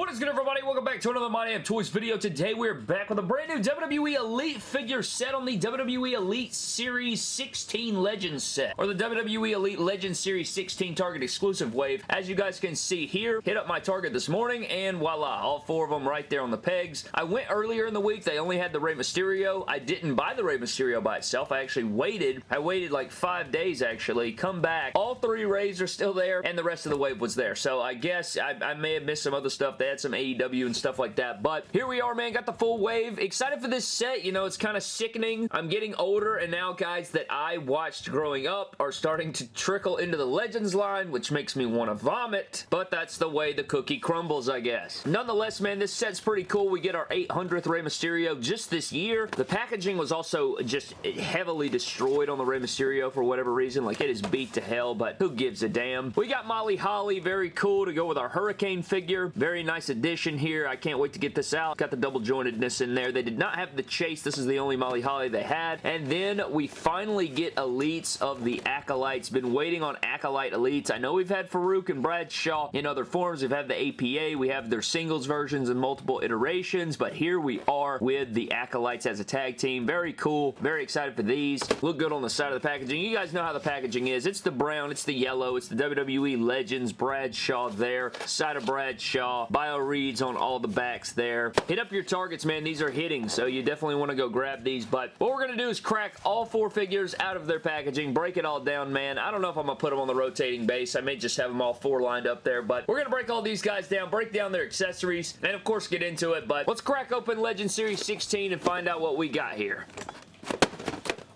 What is good everybody? Welcome back to another My Damn Toys video. Today we're back with a brand new WWE Elite figure set on the WWE Elite Series 16 Legends set. Or the WWE Elite Legends Series 16 Target exclusive wave. As you guys can see here, hit up my Target this morning and voila, all four of them right there on the pegs. I went earlier in the week. They only had the Rey Mysterio. I didn't buy the Rey Mysterio by itself. I actually waited. I waited like five days actually. Come back. All three Reys are still there and the rest of the wave was there. So I guess I, I may have missed some other stuff they had some AEW and stuff like that. But here we are, man. Got the full wave. Excited for this set. You know, it's kind of sickening. I'm getting older, and now guys that I watched growing up are starting to trickle into the Legends line, which makes me want to vomit. But that's the way the cookie crumbles, I guess. Nonetheless, man, this set's pretty cool. We get our 800th Rey Mysterio just this year. The packaging was also just heavily destroyed on the Rey Mysterio for whatever reason. Like, it is beat to hell, but who gives a damn? We got Molly Holly. Very cool to go with our Hurricane figure. Very nice addition here. I can't wait to get this out. Got the double jointedness in there. They did not have the chase. This is the only Molly Holly they had. And then we finally get elites of the Acolytes. Been waiting on Acolyte elites. I know we've had Faarooq and Bradshaw in other forms. We've had the APA. We have their singles versions and multiple iterations. But here we are with the Acolytes as a tag team. Very cool. Very excited for these. Look good on the side of the packaging. You guys know how the packaging is. It's the brown. It's the yellow. It's the WWE Legends. Bradshaw there. Side of Bradshaw. Bio reads on all the backs there. Hit up your targets, man. These are hitting, so you definitely want to go grab these. But what we're going to do is crack all four figures out of their packaging, break it all down, man. I don't know if I'm going to put them on the rotating base. I may just have them all four lined up there, but we're going to break all these guys down, break down their accessories, and of course get into it. But let's crack open Legend Series 16 and find out what we got here.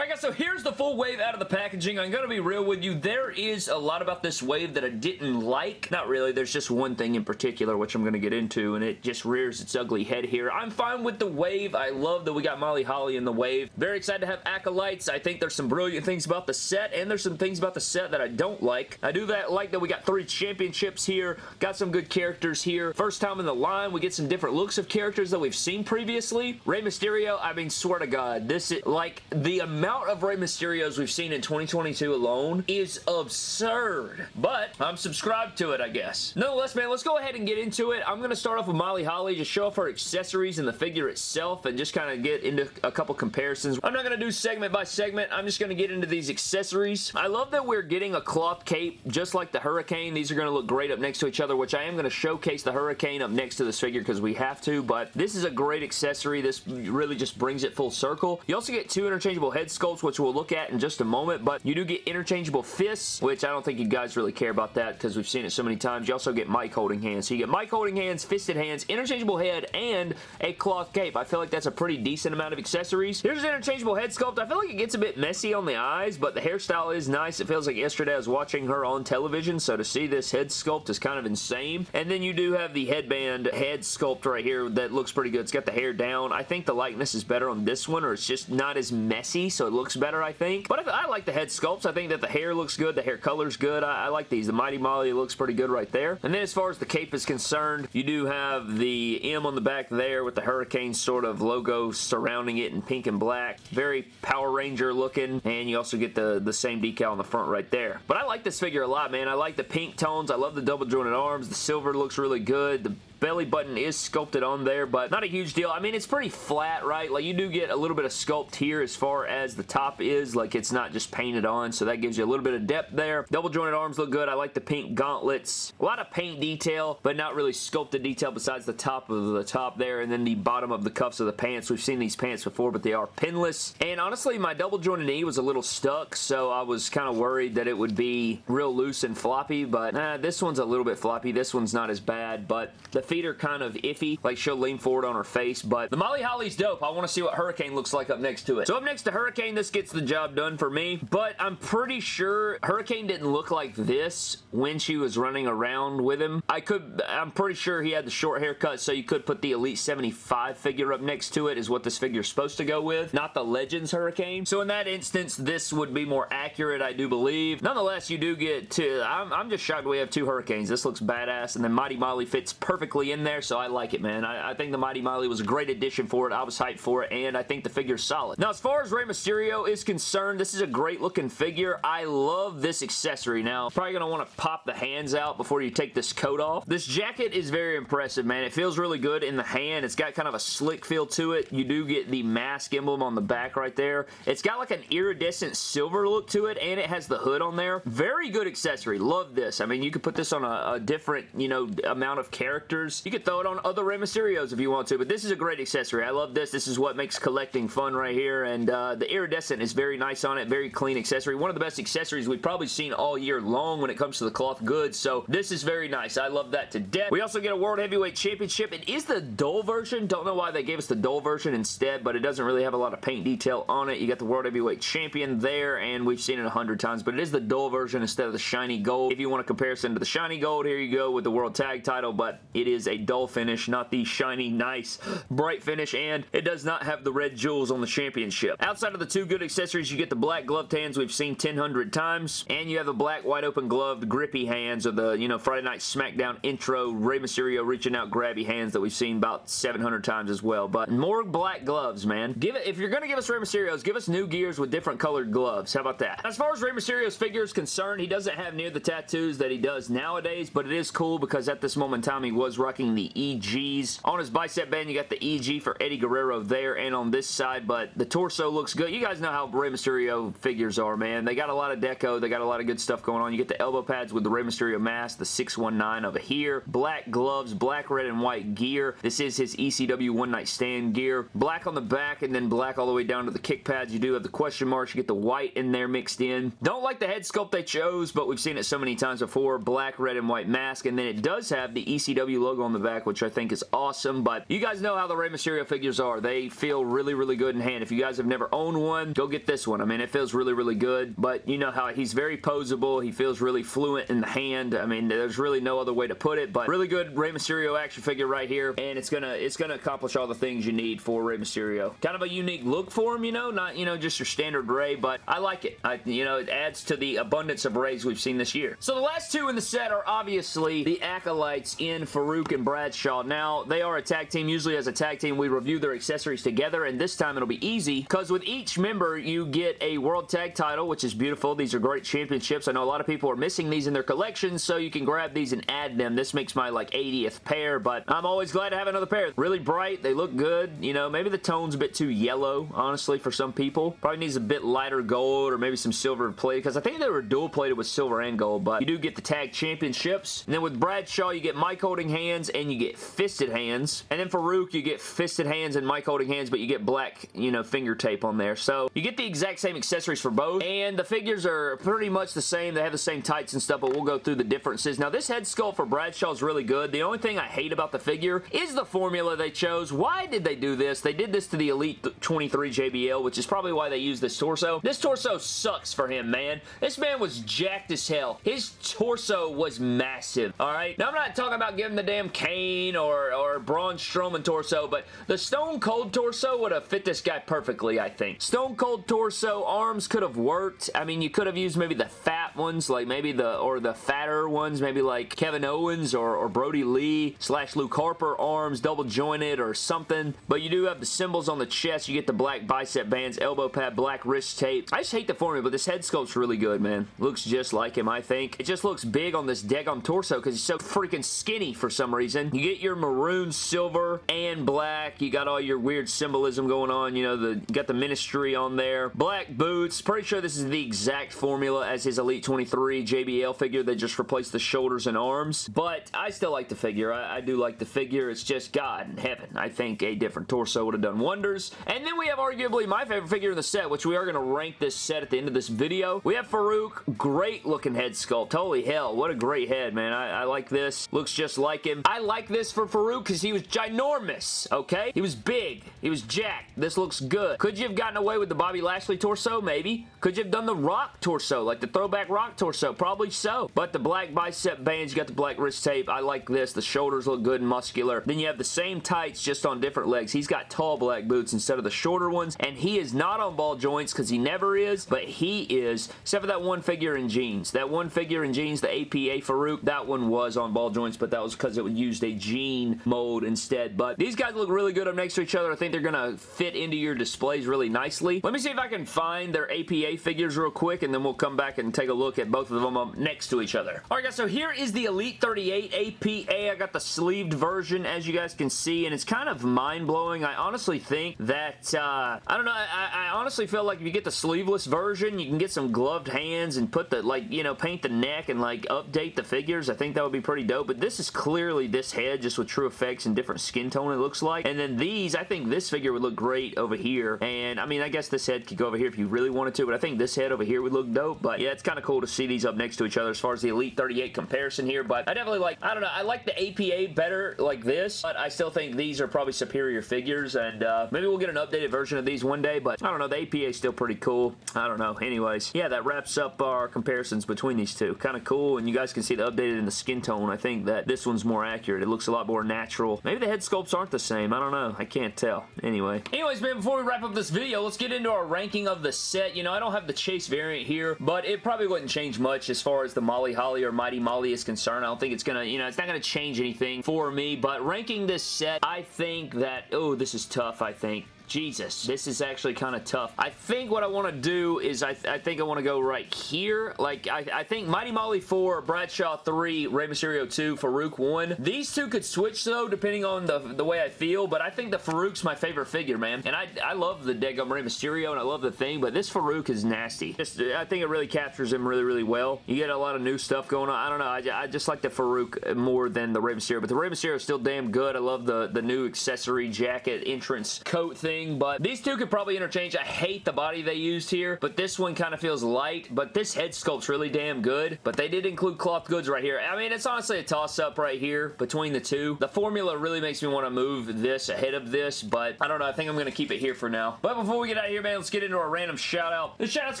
Alright guys, so here's the full wave out of the packaging. I'm going to be real with you. There is a lot about this wave that I didn't like. Not really. There's just one thing in particular which I'm going to get into and it just rears its ugly head here. I'm fine with the wave. I love that we got Molly Holly in the wave. Very excited to have Acolytes. I think there's some brilliant things about the set and there's some things about the set that I don't like. I do that like that we got three championships here. Got some good characters here. First time in the line, we get some different looks of characters that we've seen previously. Rey Mysterio, I mean, swear to God, this is like the amount amount of Rey Mysterios we've seen in 2022 alone is absurd. But I'm subscribed to it, I guess. Nonetheless, man, let's go ahead and get into it. I'm going to start off with Molly Holly, just show off her accessories and the figure itself and just kind of get into a couple comparisons. I'm not going to do segment by segment. I'm just going to get into these accessories. I love that we're getting a cloth cape just like the Hurricane. These are going to look great up next to each other, which I am going to showcase the Hurricane up next to this figure because we have to, but this is a great accessory. This really just brings it full circle. You also get two interchangeable head sculpts, which we'll look at in just a moment, but you do get interchangeable fists, which I don't think you guys really care about that because we've seen it so many times. You also get mic holding hands. So you get mic holding hands, fisted hands, interchangeable head, and a cloth cape. I feel like that's a pretty decent amount of accessories. Here's an interchangeable head sculpt. I feel like it gets a bit messy on the eyes, but the hairstyle is nice. It feels like yesterday I was watching her on television, so to see this head sculpt is kind of insane. And then you do have the headband head sculpt right here that looks pretty good. It's got the hair down. I think the likeness is better on this one, or it's just not as messy, so it looks better better, I think. But I, I, like the head sculpts. I think that the hair looks good. The hair color's good. I, I like these. The Mighty Molly looks pretty good right there. And then as far as the cape is concerned, you do have the M on the back there with the Hurricane sort of logo surrounding it in pink and black. Very Power Ranger looking. And you also get the, the same decal on the front right there. But I like this figure a lot, man. I like the pink tones. I love the double jointed arms. The silver looks really good. The belly button is sculpted on there, but not a huge deal. I mean, it's pretty flat, right? Like, you do get a little bit of sculpt here as far as the top is. Like, it's not just painted on, so that gives you a little bit of depth there. Double jointed arms look good. I like the pink gauntlets. A lot of paint detail, but not really sculpted detail besides the top of the top there, and then the bottom of the cuffs of the pants. We've seen these pants before, but they are pinless. And honestly, my double jointed knee was a little stuck, so I was kind of worried that it would be real loose and floppy, but nah, this one's a little bit floppy. This one's not as bad, but the feet are kind of iffy. Like she'll lean forward on her face, but the Molly Holly's dope. I want to see what Hurricane looks like up next to it. So up next to Hurricane, this gets the job done for me, but I'm pretty sure Hurricane didn't look like this when she was running around with him. I could, I'm pretty sure he had the short haircut, so you could put the Elite 75 figure up next to it is what this figure's supposed to go with, not the Legends Hurricane. So in that instance, this would be more accurate, I do believe. Nonetheless, you do get to, I'm, I'm just shocked we have two Hurricanes. This looks badass, and then Mighty Molly fits perfectly perfectly in there, so I like it, man. I, I think the Mighty Molly was a great addition for it. I was hyped for it, and I think the figure's solid. Now, as far as Rey Mysterio is concerned, this is a great looking figure. I love this accessory. Now, probably going to want to pop the hands out before you take this coat off. This jacket is very impressive, man. It feels really good in the hand. It's got kind of a slick feel to it. You do get the mask emblem on the back right there. It's got like an iridescent silver look to it, and it has the hood on there. Very good accessory. Love this. I mean, you could put this on a, a different, you know, amount of characters. You could throw it on other Rey Mysterios if you want to, but this is a great accessory. I love this. This is what makes collecting fun right here, and uh, the iridescent is very nice on it. Very clean accessory. One of the best accessories we've probably seen all year long when it comes to the cloth goods, so this is very nice. I love that to death. We also get a World Heavyweight Championship. It is the dull version. Don't know why they gave us the dull version instead, but it doesn't really have a lot of paint detail on it. You got the World Heavyweight Champion there, and we've seen it a hundred times, but it is the dull version instead of the shiny gold. If you want a comparison to the shiny gold, here you go with the World Tag title, but it is a dull finish, not the shiny, nice, bright finish, and it does not have the red jewels on the championship. Outside of the two good accessories, you get the black gloved hands we've seen 1000 times, and you have the black wide open gloved grippy hands of the, you know, Friday Night SmackDown intro Rey Mysterio reaching out grabby hands that we've seen about 700 times as well, but more black gloves, man. Give it, if you're going to give us Rey Mysterios, give us new gears with different colored gloves. How about that? As far as Rey Mysterio's figure is concerned, he doesn't have near the tattoos that he does nowadays, but it is cool because at this moment in time, he was rocking the EGs. On his bicep band, you got the EG for Eddie Guerrero there and on this side, but the torso looks good. You guys know how Rey Mysterio figures are, man. They got a lot of deco. They got a lot of good stuff going on. You get the elbow pads with the Rey Mysterio mask, the 619 over here. Black gloves, black, red, and white gear. This is his ECW One Night Stand gear. Black on the back and then black all the way down to the kick pads. You do have the question marks. You get the white in there mixed in. Don't like the head sculpt they chose, but we've seen it so many times before. Black, red, and white mask, and then it does have the ECW logo on the back, which I think is awesome, but you guys know how the Rey Mysterio figures are. They feel really, really good in hand. If you guys have never owned one, go get this one. I mean, it feels really, really good, but you know how he's very posable. He feels really fluent in the hand. I mean, there's really no other way to put it, but really good Rey Mysterio action figure right here, and it's gonna it's gonna accomplish all the things you need for Rey Mysterio. Kind of a unique look for him, you know, not, you know, just your standard Rey, but I like it. I, you know, it adds to the abundance of Reys we've seen this year. So the last two in the set are obviously the Acolytes in Faarooq and Bradshaw. Now, they are a tag team. Usually as a tag team, we review their accessories together, and this time it'll be easy because with each member, you get a World Tag title, which is beautiful. These are great championships. I know a lot of people are missing these in their collections, so you can grab these and add them. This makes my like 80th pair, but I'm always glad to have another pair. Really bright. They look good. You know, maybe the tone's a bit too yellow, honestly, for some people. Probably needs a bit lighter gold or maybe some silver plate because I think they were dual plated with silver and gold, but you do get the tag championships. And then with Bradshaw, you get mic holding hands and you get fisted hands. And then Faarooq, you get fisted hands and mic holding hands, but you get black, you know, finger tape on there. So you get the exact same accessories for both. And the figures are pretty much the same. They have the same tights and stuff, but we'll go through the differences. Now, this head sculpt for Bradshaw is really good. The only thing I hate about the figure is the formula they chose. Why did they do this? They did this to the Elite 23 JBL, which is probably why they used this torso. This torso sucks for him, man. This man was jacked as hell. His torso was massive, alright? Now, I'm not talking about giving the damn Kane or, or Braun Strowman torso, but the Stone Cold torso would have fit this guy perfectly, I think. Stone Cold torso, arms could have worked. I mean, you could have used maybe the fat ones, like maybe the, or the fatter ones, maybe like Kevin Owens or, or Brodie Lee slash Luke Harper arms, double jointed or something. But you do have the symbols on the chest. You get the black bicep bands, elbow pad, black wrist tape. I just hate the formula, but this head sculpt's really good, man. Looks just like him, I think. It just looks big on this Dagon torso because he's so freaking skinny for some reason. You get your maroon, silver, and black. You got all your weird symbolism going on. You know, the got the ministry on there. Black boots. Pretty sure this is the exact formula as his Elite 23 JBL figure. They just replaced the shoulders and arms. But I still like the figure. I, I do like the figure. It's just God in heaven. I think a different torso would have done wonders. And then we have arguably my favorite figure in the set, which we are going to rank this set at the end of this video. We have Faarooq. Great looking head sculpt. Holy hell. What a great head, man. I, I like this. Looks just like him. I like this for Faarooq because he was ginormous, okay? He was big. He was jacked. This looks good. Could you have gotten away with the Bobby Lashley torso? Maybe. Could you have done the Rock torso, like the throwback Rock torso? Probably so. But the black bicep bands, you got the black wrist tape. I like this. The shoulders look good and muscular. Then you have the same tights just on different legs. He's got tall black boots instead of the shorter ones, and he is not on ball joints because he never is, but he is, except for that one figure in jeans. That one figure in jeans, the APA Faarooq, that one was on ball joints, but that was because it was used a jean mold instead. But these guys look really good up next to each other. I think they're going to fit into your displays really nicely. Let me see if I can find their APA figures real quick, and then we'll come back and take a look at both of them up next to each other. Alright guys, so here is the Elite 38 APA. I got the sleeved version, as you guys can see, and it's kind of mind-blowing. I honestly think that, uh, I don't know, I, I honestly feel like if you get the sleeveless version, you can get some gloved hands and put the, like, you know, paint the neck and, like, update the figures. I think that would be pretty dope, but this is clearly this head just with true effects and different skin tone it looks like. And then these, I think this figure would look great over here, and I mean, I guess this head could go over here if you really wanted to, but I think this head over here would look dope, but yeah, it's kind of cool to see these up next to each other as far as the Elite 38 comparison here, but I definitely like, I don't know, I like the APA better like this, but I still think these are probably superior figures, and uh, maybe we'll get an updated version of these one day, but I don't know, the APA is still pretty cool. I don't know. Anyways, yeah, that wraps up our comparisons between these two. Kind of cool, and you guys can see the updated in the skin tone. I think that this one's more accurate. It looks a lot more natural. Maybe the head sculpts aren't the same. I don't know. I can't tell. Anyway. Anyways, man, before we wrap up this video, let's get into our ranking of the set. You know, I don't have the Chase variant here, but it probably wouldn't change much as far as the Molly Holly or Mighty Molly is concerned. I don't think it's gonna, you know, it's not gonna change anything for me, but ranking this set, I think that, oh, this is tough, I think. Jesus, this is actually kind of tough. I think what I want to do is I, th I think I want to go right here. Like, I, I, think Mighty Molly 4, Bradshaw 3, Rey Mysterio 2, Faarooq 1. These two could switch, though, depending on the, the way I feel, but I think the Faarooq's my favorite figure, man. And I, I love the Degum Rey Mysterio, and I love the thing, but this Faarooq is nasty. Just, I think it really captures him really, really well. You get a lot of new stuff going on. I don't know. I, I just like the Faarooq more than the Rey Mysterio, but the Rey Mysterio is still damn good. I love the, the new accessory jacket entrance coat thing thing, but these two could probably interchange. I hate the body they used here, but this one kind of feels light, but this head sculpt's really damn good, but they did include cloth goods right here. I mean, it's honestly a toss-up right here between the two. The formula really makes me want to move this ahead of this, but I don't know. I think I'm going to keep it here for now. But before we get out of here, man, let's get into our random shout-out. This shout-out's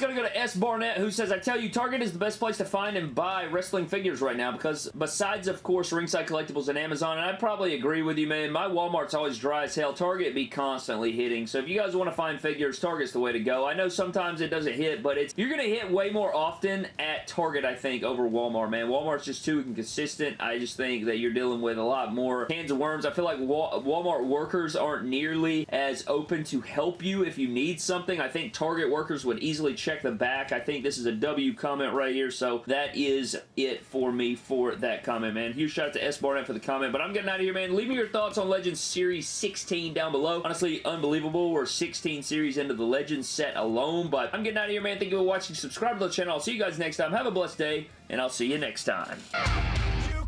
going to go to S. Barnett, who says, I tell you, Target is the best place to find and buy wrestling figures right now because besides, of course, Ringside Collectibles and Amazon, and I probably agree with you, man, my Walmart's always dry as hell. Target be constantly hitting, so if you guys want to find figures, Target's the way to go. I know sometimes it doesn't hit, but it's you're going to hit way more often at Target, I think, over Walmart, man. Walmart's just too inconsistent. I just think that you're dealing with a lot more cans of worms. I feel like Walmart workers aren't nearly as open to help you if you need something. I think Target workers would easily check the back. I think this is a W comment right here, so that is it for me for that comment, man. Huge shout out to S. Barnett for the comment, but I'm getting out of here, man. Leave me your thoughts on Legends Series 16 down below. Honestly, unbelievable. We're 16 series into the Legends set alone, but I'm getting out of here, man. Thank you for watching. Subscribe to the channel. I'll see you guys next time. Have a blessed day, and I'll see you next time. You